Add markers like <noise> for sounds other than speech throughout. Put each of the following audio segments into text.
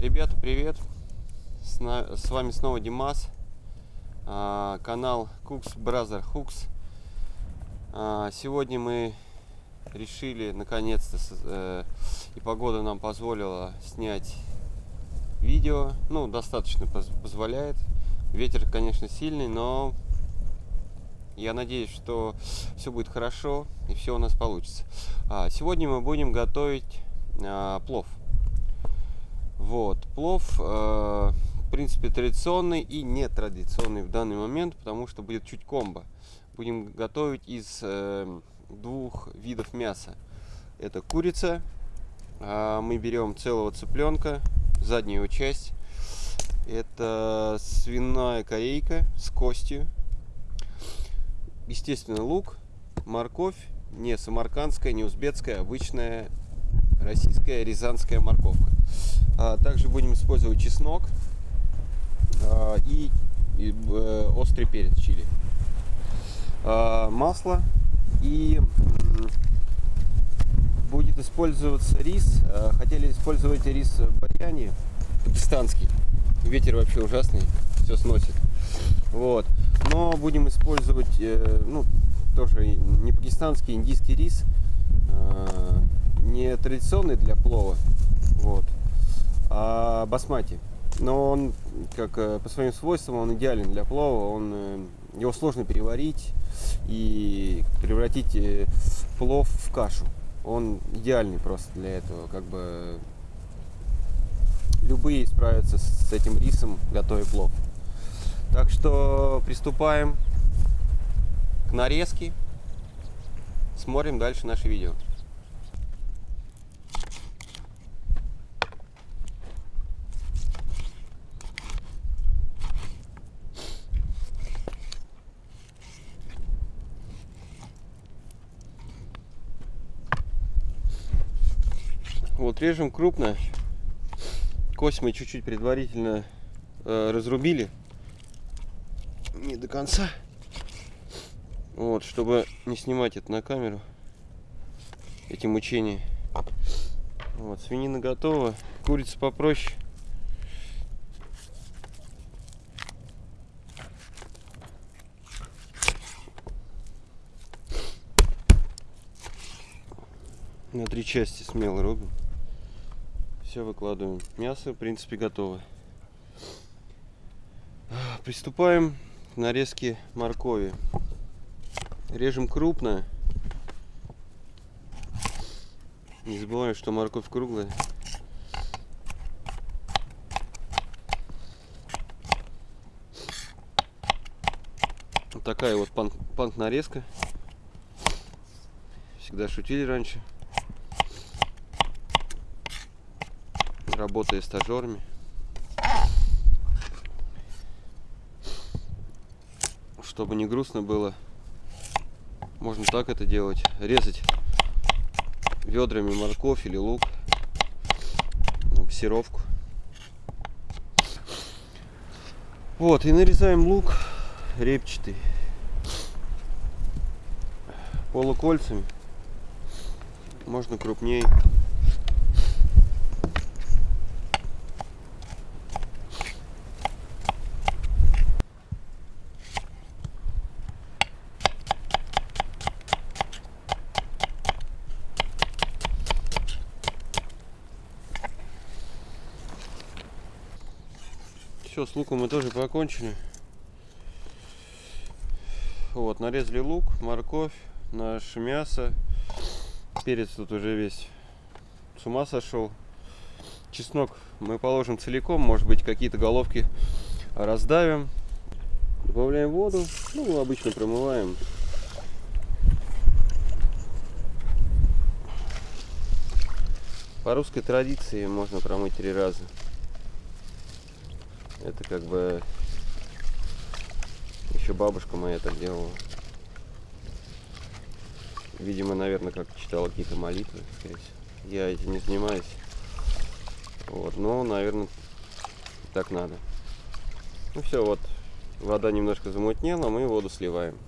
Ребята, привет! С, вами снова Димас, а, канал Cooks Brother Hooks. А, Сегодня мы решили наконец-то, э, и погода нам позволила снять видео. Ну, достаточно поз- позволяет. Ветер, конечно, сильный, но я надеюсь, что все будет хорошо и все у нас получится. А, Сегодня мы будем готовить плов. Вот, плов, э, в принципе, традиционный и нетрадиционный в данный момент, потому что будет чуть комбо. Будем готовить из э, двух видов мяса. Это курица, а мы берем целого цыпленка, заднюю часть. Это свиная корейка с костью. Естественно, лук, морковь, не самаркандская, не узбекская, обычная российская рязанская морковка. А, также будем использовать чеснок а, и, э, острый перец чили. А, масло и будет использоваться рис. Хотели использовать рис баяни пакистанский. Ветер вообще ужасный, все сносит. Вот. Но будем использовать, э, ну, тоже не пакистанский, индийский рис. Не традиционный для плова, вот, а басмати. Но он, как э, по своим свойствам, он идеален для плова. Он, э, его сложно переварить и превратить э, плов в кашу. Он идеальный просто для этого. Как бы любые справятся с этим рисом, готовя плов. Так что приступаем к нарезке. Смотрим дальше наше видео. Вот режем крупно. Кость мы чуть-чуть предварительно э, разрубили. Не до конца. Вот, чтобы не снимать это на камеру. Эти мучения. Вот, свинина готова. Курица попроще. На три части смело рубим. Все выкладываем. Мясо, в принципе, готово. Приступаем к нарезке моркови. Режем крупно. Не забываем, что морковь круглая. Такая вот панк, панк нарезка. Всегда шутили раньше. Работая стажерами. Чтобы не грустно было, можно так это делать. Резать ведрами морковь или лук. На пассировку. Вот, и нарезаем лук репчатый. Полукольцами. Можно крупнее. Все, с луком мы тоже покончили. Вот, нарезали лук, морковь, наше мясо. Перец тут уже весь с ума сошел. Чеснок мы положим целиком, может быть какие-то головки раздавим. Добавляем воду, ну обычно промываем. По русской традиции можно промыть три раза. Это как бы еще бабушка моя так делала. Видимо, наверное, как читала какие-то молитвы. Я этим не занимаюсь. Вот, но, наверное, так надо. Ну все, вот, вода немножко замутнела, мы воду сливаем.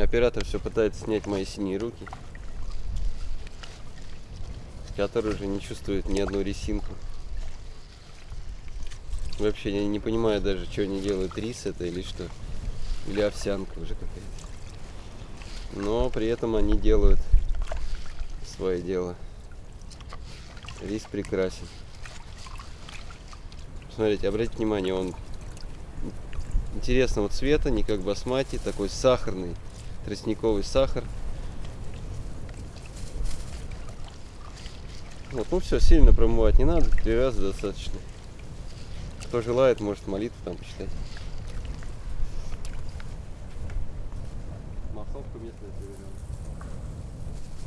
Оператор все пытается снять мои синие руки, который уже не чувствует ни одну ресинку. Вообще я не понимаю даже, что они делают, рис это или что. Или овсянка уже какая-то. Но при этом они делают свое дело. Рис прекрасен. Смотрите, обратите внимание, он интересного цвета, не как басмати, такой сахарный, тростниковый сахар. Вот, ну все, сильно промывать не надо, три раза достаточно. Кто желает, может молитву там почитать. Массовка местная проверяла.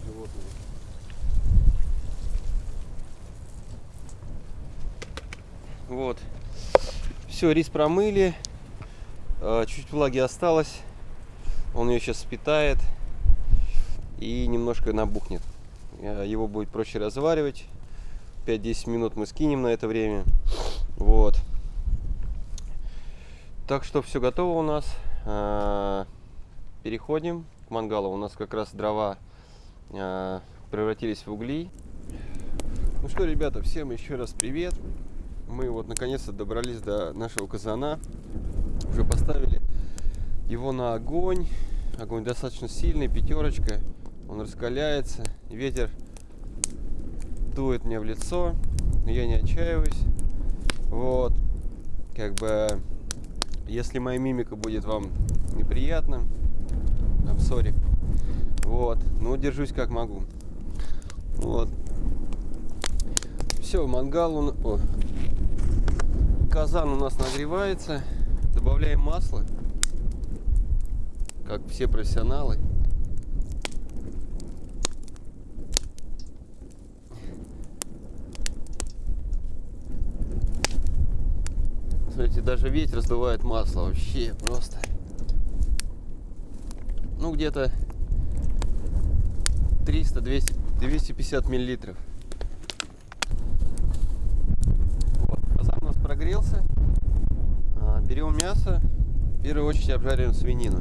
Животные. Вот. Все, рис промыли. А, чуть влаги осталось. Он ее сейчас спитает и немножко набухнет. Э, его будет проще разваривать. 5-10 минут мы скинем на это время. Вот. Так что все готово у нас. А, переходим к мангалу. У нас как раз дрова а, превратились в угли. Ну что, ребята, всем еще раз привет. Мы вот наконец-то добрались до нашего казана. Уже поставили его на огонь. Огонь достаточно сильный, пятерочка. Он раскаляется. Ветер дует мне в лицо. Но я не отчаиваюсь. Вот. Как бы, если моя мимика будет вам неприятна, I'm sorry. Вот. Ну, держусь как могу. Вот. Все, мангал, он, о, казан у нас нагревается. Добавляем масло, как все профессионалы. Смотрите, даже ветер раздувает масло. Вообще просто. Ну, где-то 300, 200, 250 миллилитров. Вот. Казан у нас прогрелся. А, берем мясо. В первую очередь обжариваем свинину.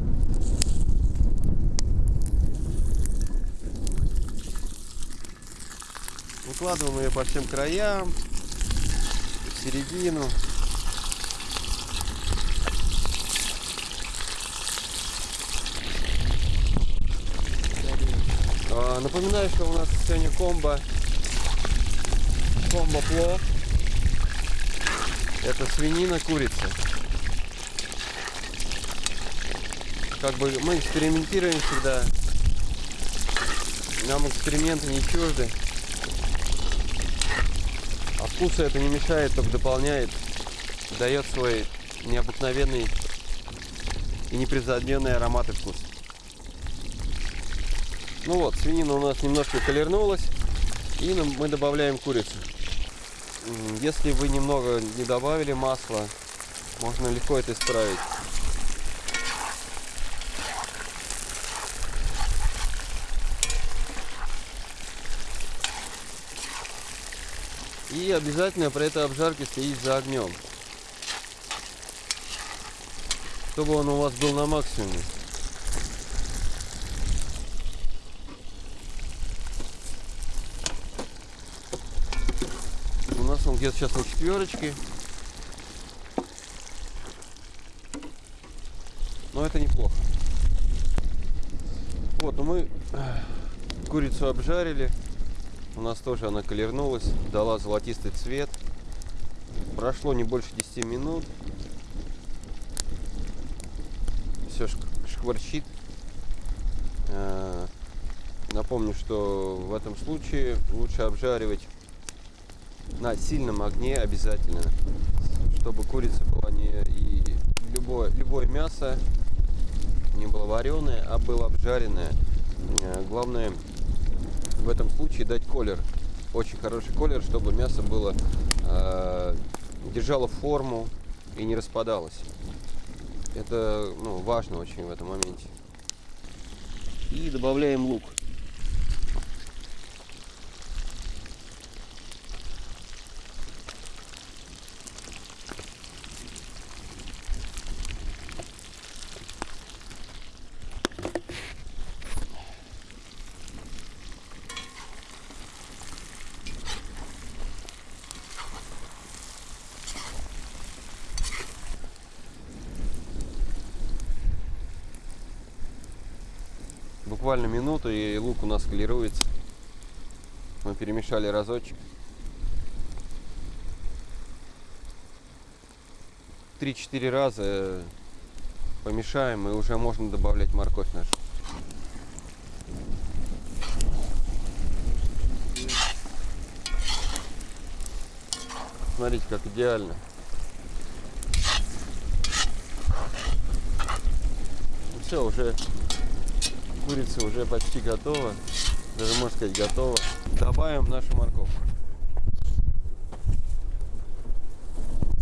Выкладываем ее по всем краям, в середину. А, напоминаю, что у нас сегодня комбо комбо плов. Это свинина, курица. Как бы мы экспериментируем всегда. Нам эксперименты не чужды. А вкуса это не мешает, только дополняет, дает свой необыкновенный и непревзойденный аромат и вкус. Ну вот, свинина у нас немножко колернулась. И мы добавляем курицу. Если вы немного не добавили масла, можно легко это исправить. И обязательно при этой обжарке следить за огнем. Чтобы он у вас был на максимуме. нас он где-то сейчас на четверочке. Но это неплохо. Вот, ну мы курицу обжарили. У нас тоже она колернулась, дала золотистый цвет. Прошло не больше 10 минут. Все шкварчит. Э, напомню, что в этом случае лучше обжаривать на сильном огне обязательно, чтобы курица была не и любое, любое мясо не было вареное, а было обжаренное. Э, главное в этом случае дать колер, очень хороший колер, чтобы мясо было э, держало форму и не распадалось. Это ну, важно очень в этом моменте. И добавляем лук. Буквально минуту, и лук у нас колируется. Мы перемешали разочек. 3-4 раза помешаем, и уже можно добавлять морковь нашу. Смотрите, как идеально. Все, уже курица уже почти готова. Даже можно сказать готова. Добавим нашу морковку.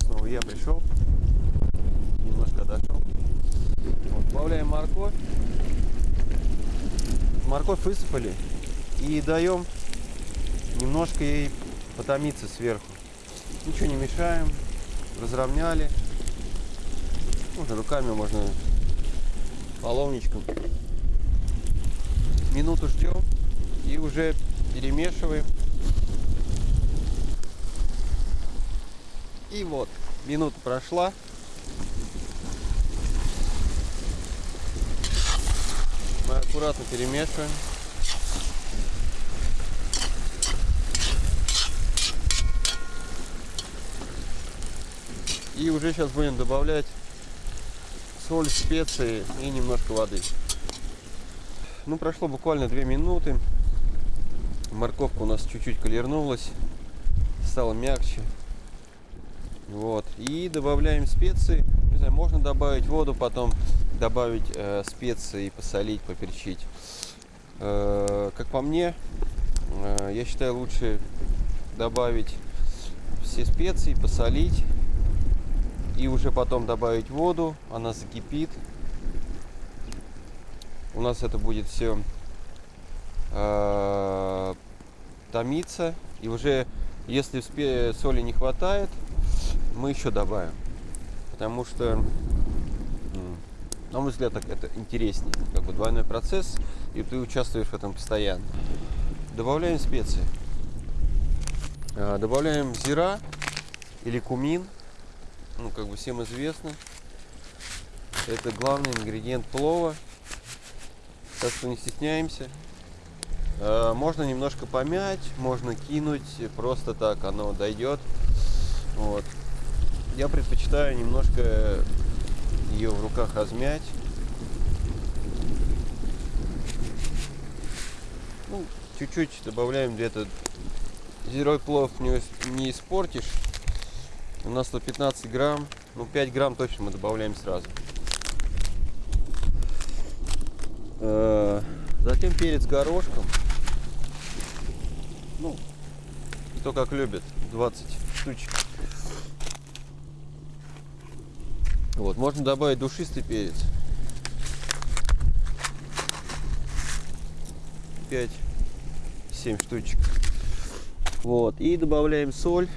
Снова я пришел. Немножко отошел. Вот, добавляем морковь. Морковь высыпали. И даем немножко ей потомиться сверху. Ничего не мешаем. Разровняли. Можно руками, можно половничком. Минуту ждем и уже перемешиваем. И вот, минута прошла. Мы аккуратно перемешиваем. И уже сейчас будем добавлять соль, специи и немножко воды. Ну, прошло буквально 2 минуты. Морковка у нас чуть-чуть колернулась, стала мягче. Вот. И добавляем специи. Не знаю, можно добавить воду, потом добавить э, специи, посолить, поперчить. Э, как по мне, э, я считаю лучше добавить все специи, посолить и уже потом добавить воду, она закипит. У нас это будет все э, томиться. И уже если соли не хватает, мы еще добавим. Потому что, на мой взгляд, так это интереснее. Как бы двойной процесс, и ты участвуешь в этом постоянно. Добавляем специи. Э, добавляем зира или кумин ну, как бы всем известно. Это главный ингредиент плова. Так что не стесняемся. А, можно немножко помять, можно кинуть, просто так оно дойдет. Вот. Я предпочитаю немножко ее в руках размять. Ну, чуть-чуть добавляем где-то. Зерой плов не, не испортишь. У нас 115 грамм. Ну, 5 грамм точно мы добавляем сразу. Э, затем перец горошком. Ну, кто как любит. 20 штучек. Вот, можно добавить душистый перец. 5-7 штучек. Вот, и добавляем соль.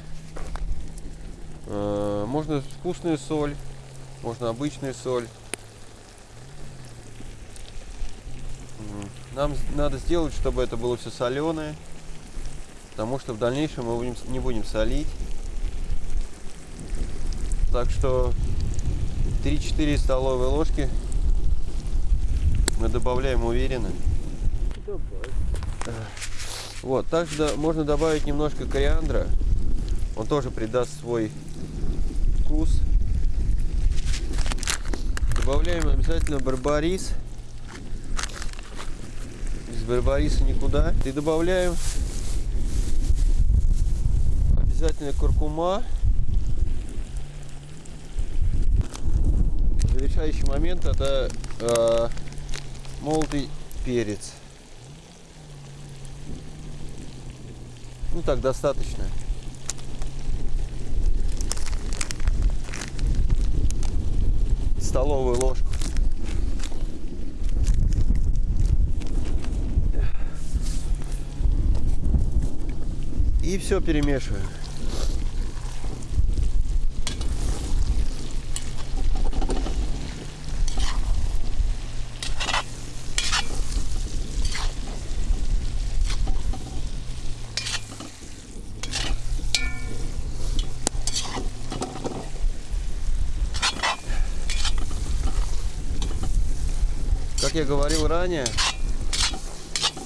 Э, можно вкусную соль, можно обычную соль. Нам надо сделать, чтобы это было все соленое, потому что в дальнейшем мы будем, не будем солить. Так что 3-4 столовые ложки мы добавляем уверенно. Вот, также можно добавить немножко кориандра. Он тоже придаст свой вкус. Добавляем обязательно барбарис. Без барбариса никуда. И добавляем обязательно куркума. Завершающий момент это э, молотый перец. Ну так достаточно. столовую ложку. И все перемешиваем. Как я говорил ранее,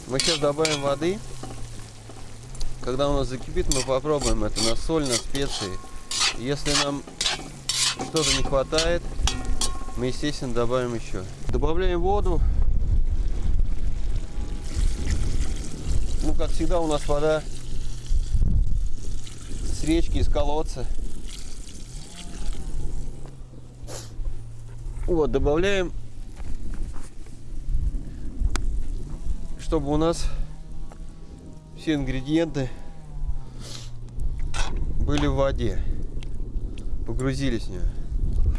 Мы сейчас добавим воды. Когда у нас закипит, мы попробуем это на соль, на специи. Если нам что-то не хватает, мы, естественно, добавим еще. Добавляем воду. Ну, как всегда, у нас вода с речки, из колодца. Вот, добавляем, чтобы у нас все ингредиенты были в воде. Погрузились в нее.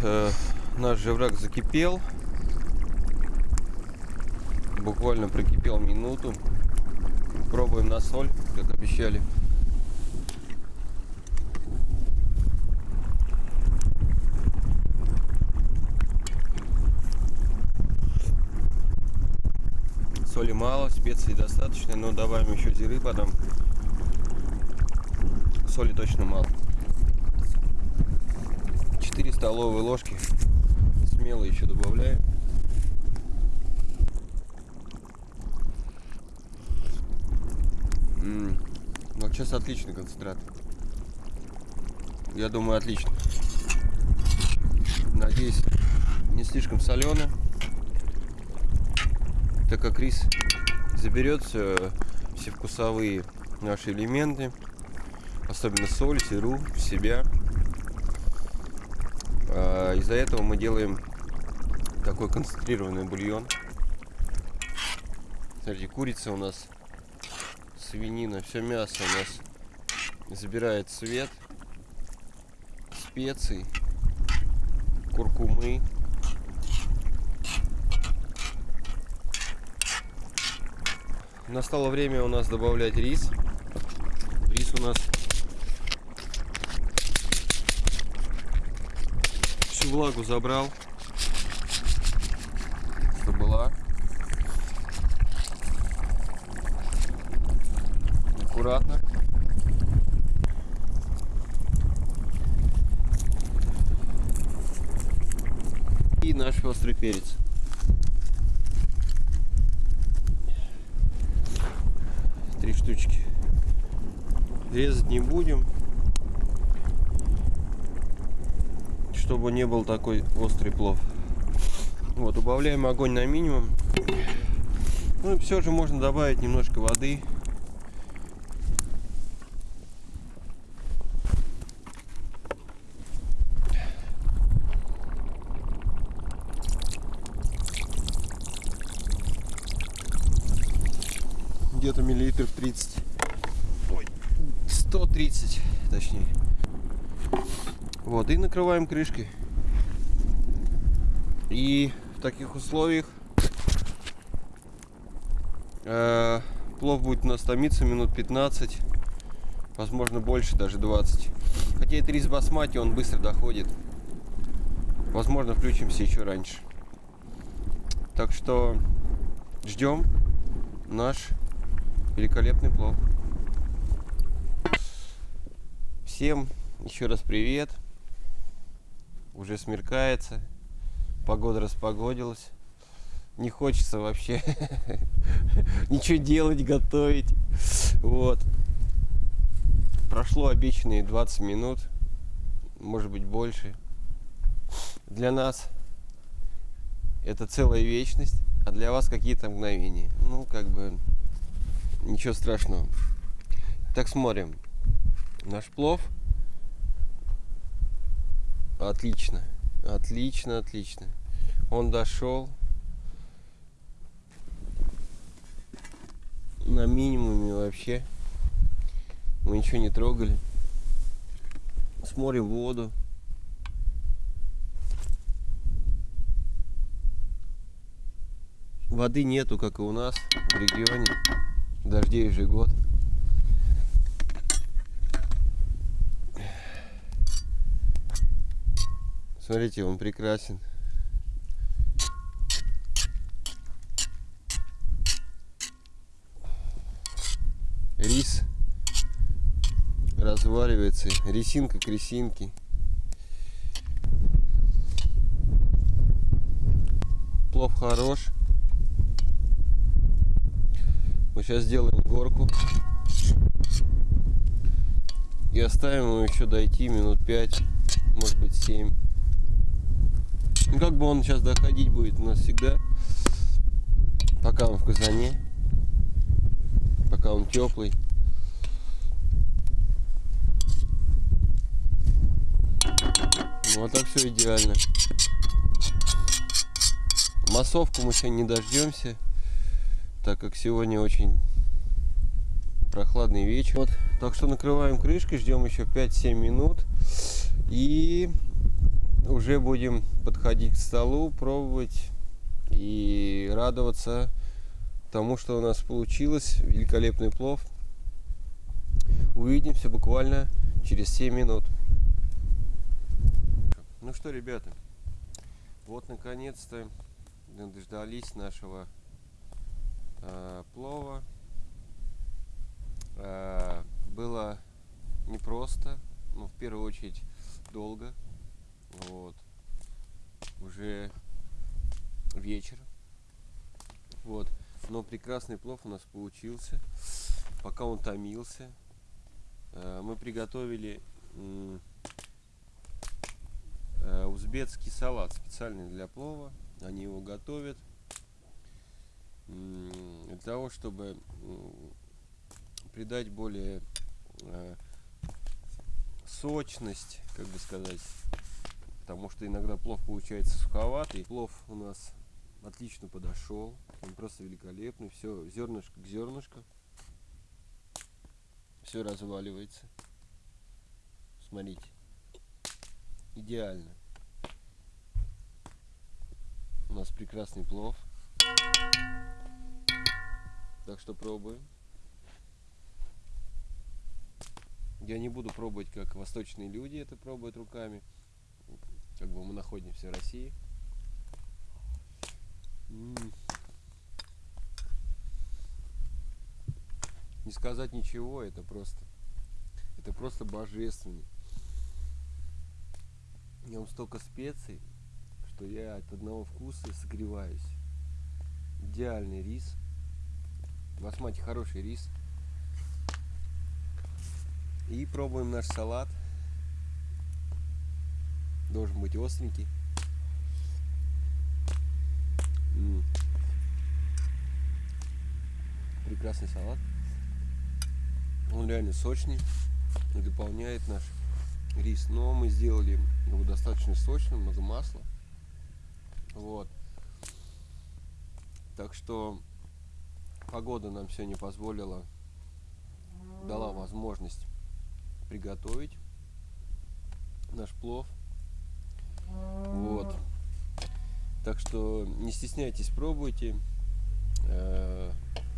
Э, наш живрак закипел. Буквально прокипел минуту. Пробуем на соль, как обещали. Соли мало, специй достаточно, но добавим еще зиры потом. Соли точно мало. 4 столовые ложки смело еще добавляем. М -м, вот сейчас отличный концентрат. Я думаю, отлично. Надеюсь, не слишком соленый так как рис заберет все, все вкусовые наши элементы, особенно соль, сыру, в себя. А, из-за этого мы делаем такой концентрированный бульон. Смотрите, курица у нас, свинина, все мясо у нас забирает цвет, специй, куркумы, Настало время у нас добавлять рис. Рис у нас всю влагу забрал, что была. Аккуратно. И наш острый перец. Штучки. Резать не будем. Чтобы не был такой острый плов. Вот, убавляем огонь на минимум. Ну и все же можно добавить немножко воды. Вот, и накрываем крышкой. И в таких условиях э, плов будет у нас томиться минут 15, возможно больше, даже 20. Хотя это рис басмати, он быстро доходит. Возможно, включимся еще раньше. Так что ждем наш великолепный плов. Всем еще раз привет. Уже смеркается. Погода распогодилась. Не хочется вообще <laughs> ничего делать, готовить. Вот. Прошло обещанные 20 минут. Может быть больше. Для нас это целая вечность, а для вас какие-то мгновения. Ну, как бы Ничего страшного. Так смотрим. Наш плов. Отлично. Отлично, отлично. Он дошел. На минимуме вообще. Мы ничего не трогали. Смотрим воду. Воды нету, как и у нас в регионе дождей же год. Смотрите, он прекрасен. Рис разваливается, ресинка к ресинке. Плов хорош. Мы сейчас сделаем горку. И оставим его еще дойти минут 5, может быть 7. Ну, как бы он сейчас доходить будет у нас всегда, пока он в казане, пока он теплый. Ну, а так все идеально. Массовку мы сегодня не дождемся, так как сегодня очень прохладный вечер. Вот, так что накрываем крышкой, ждем еще 5-7 минут. И уже будем подходить к столу, пробовать и радоваться тому, что у нас получилось. Великолепный плов. Увидимся буквально через 7 минут. Ну что, ребята, вот наконец-то дождались нашего э, плова. Э, было непросто, но в первую очередь долго. Вот. Уже вечер. Вот. Но прекрасный плов у нас получился. Пока он томился. Э, мы приготовили э, узбекский салат специальный для плова. Они его готовят для того, чтобы придать более э, сочность, как бы сказать, потому что иногда плов получается суховатый. Плов у нас отлично подошел, он просто великолепный, все зернышко к зернышку, все разваливается. Смотрите, идеально. У нас прекрасный плов. Так что пробуем. Я не буду пробовать, как восточные люди это пробуют руками. Как бы мы находимся в России. Не сказать ничего, это просто, это просто божественно. В нем столько специй, что я от одного вкуса согреваюсь. Идеальный рис. Басмати хороший рис. И пробуем наш салат. Должен быть остренький. М -м. Прекрасный салат. Он реально сочный и дополняет наш рис. Но мы сделали его достаточно сочным, много масла. Вот. Так что погода нам сегодня позволила, дала возможность приготовить наш плов. Вот. Так что не стесняйтесь, пробуйте. Э,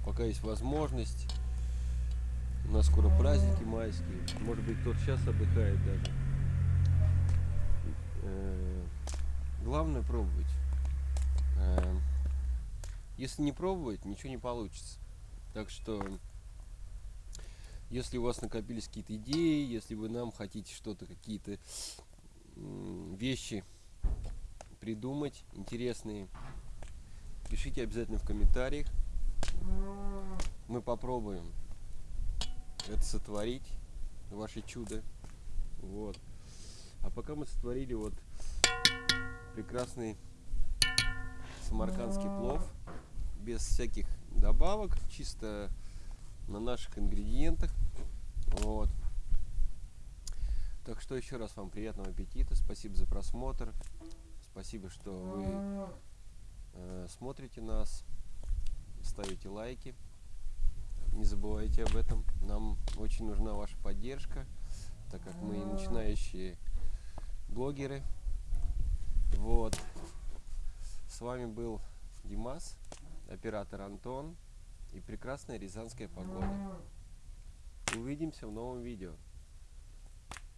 пока есть возможность. У нас скоро праздники майские. Может быть, кто-то сейчас отдыхает даже. Э, главное пробовать. Э, если не пробовать, ничего не получится. Так что если у вас накопились какие-то идеи, если вы нам хотите что-то, какие-то вещи придумать интересные, пишите обязательно в комментариях. Мы попробуем это сотворить, ваше чудо. Вот. А пока мы сотворили вот прекрасный самаркандский плов без всяких добавок, чисто на наших ингредиентах. Вот. Так что еще раз вам приятного аппетита. Спасибо за просмотр. Спасибо, что вы э, смотрите нас, ставите лайки. Не забывайте об этом. Нам очень нужна ваша поддержка, так как мы начинающие блогеры. Вот. С вами был Димас, оператор Антон и прекрасная рязанская погода. Увидимся в новом видео.